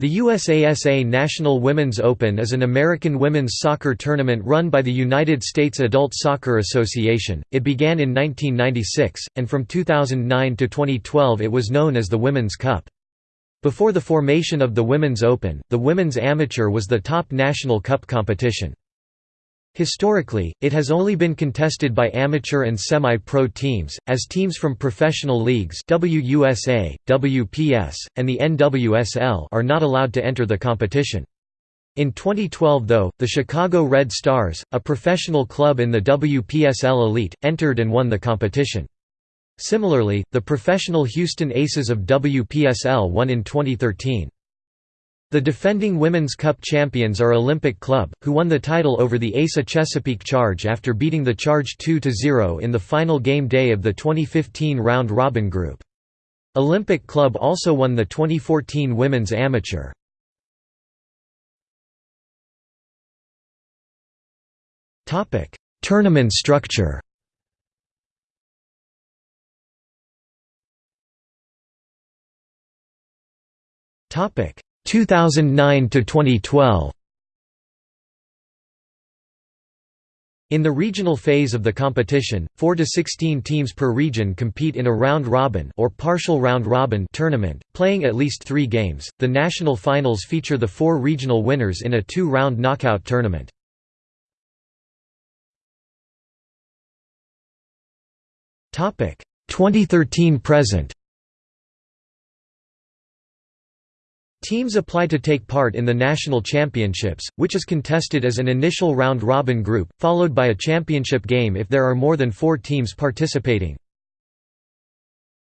The USASA National Women's Open is an American women's soccer tournament run by the United States Adult Soccer Association. It began in 1996, and from 2009 to 2012 it was known as the Women's Cup. Before the formation of the Women's Open, the Women's Amateur was the top national cup competition. Historically, it has only been contested by amateur and semi-pro teams, as teams from professional leagues WUSA, WPS, and the NWSL are not allowed to enter the competition. In 2012 though, the Chicago Red Stars, a professional club in the WPSL elite, entered and won the competition. Similarly, the professional Houston Aces of WPSL won in 2013. The defending Women's Cup champions are Olympic Club, who won the title over the ASA Chesapeake Charge after beating the Charge 2–0 in the final game day of the 2015 round-robin group. Olympic Club also won the 2014 Women's Amateur. Tournament structure Topic 2009 to 2012 In the regional phase of the competition, 4 to 16 teams per region compete in a round-robin or partial round-robin tournament, playing at least 3 games. The national finals feature the 4 regional winners in a 2-round knockout tournament. Topic: 2013 present. Teams apply to take part in the national championships, which is contested as an initial round-robin group, followed by a championship game if there are more than four teams participating.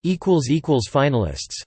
Finalists